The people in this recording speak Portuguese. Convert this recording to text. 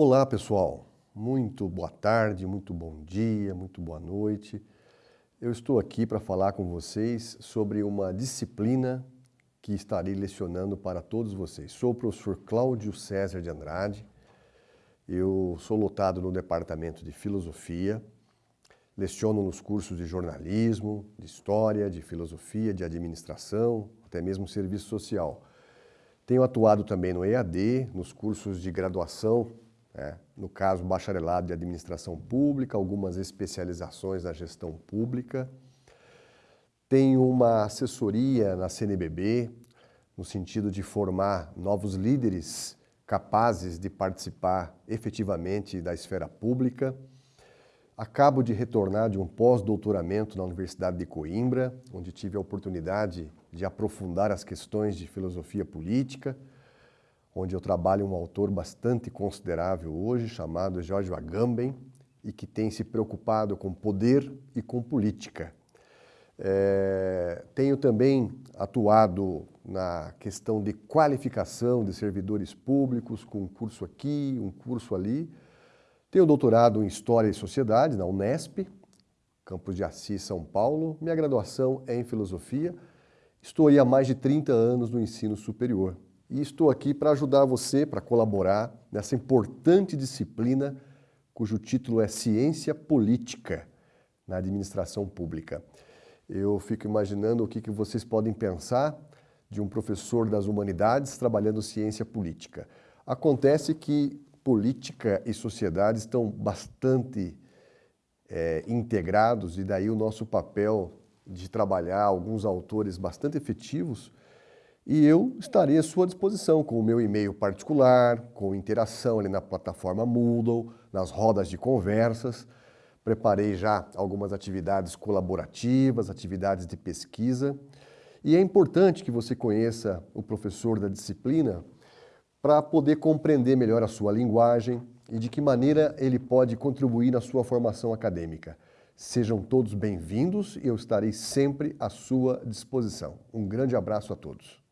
Olá pessoal, muito boa tarde, muito bom dia, muito boa noite. Eu estou aqui para falar com vocês sobre uma disciplina que estarei lecionando para todos vocês. Sou o professor Cláudio César de Andrade, eu sou lotado no departamento de filosofia, leciono nos cursos de jornalismo, de história, de filosofia, de administração, até mesmo serviço social. Tenho atuado também no EAD, nos cursos de graduação é, no caso, bacharelado de administração pública, algumas especializações na gestão pública. Tenho uma assessoria na CNBB, no sentido de formar novos líderes capazes de participar efetivamente da esfera pública. Acabo de retornar de um pós-doutoramento na Universidade de Coimbra, onde tive a oportunidade de aprofundar as questões de filosofia política, onde eu trabalho um autor bastante considerável hoje, chamado George Agamben, e que tem se preocupado com poder e com política. É, tenho também atuado na questão de qualificação de servidores públicos, com um curso aqui, um curso ali. Tenho doutorado em História e Sociedade na Unesp, Campos de Assis, São Paulo. Minha graduação é em Filosofia. Estou aí há mais de 30 anos no ensino superior e estou aqui para ajudar você, para colaborar nessa importante disciplina cujo título é Ciência Política na Administração Pública. Eu fico imaginando o que, vocês podem pensar de um professor das humanidades trabalhando ciência política. Acontece que política e sociedade estão bastante é, integrados e daí o nosso papel de trabalhar alguns autores bastante efetivos e eu estarei à sua disposição com o meu e-mail particular, com interação ali na plataforma Moodle, nas rodas de conversas. Preparei já algumas atividades colaborativas, atividades de pesquisa. E é importante que você conheça o professor da disciplina para poder compreender melhor a sua linguagem e de que maneira ele pode contribuir na sua formação acadêmica. Sejam todos bem-vindos e eu estarei sempre à sua disposição. Um grande abraço a todos.